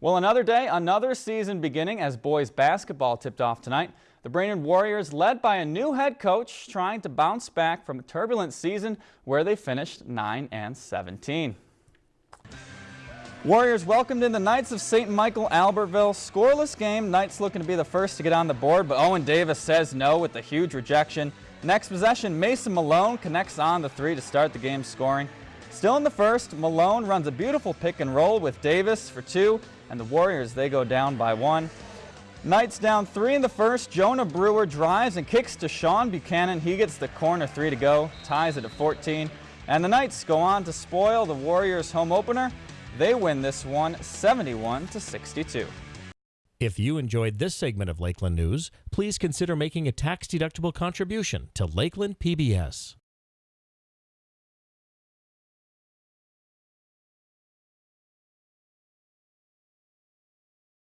Well, another day, another season beginning as boys basketball tipped off tonight. The Brainerd Warriors, led by a new head coach, trying to bounce back from a turbulent season where they finished 9 and 17. Warriors welcomed in the Knights of St. Michael Albertville. Scoreless game. Knights looking to be the first to get on the board, but Owen Davis says no with a huge rejection. Next possession, Mason Malone connects on the three to start the game scoring. Still in the first, Malone runs a beautiful pick and roll with Davis for two, and the Warriors, they go down by one. Knights down three in the first. Jonah Brewer drives and kicks to Sean Buchanan. He gets the corner three to go, ties it at 14. And the Knights go on to spoil the Warriors home opener. They win this one 71 to 62. If you enjoyed this segment of Lakeland News, please consider making a tax-deductible contribution to Lakeland PBS.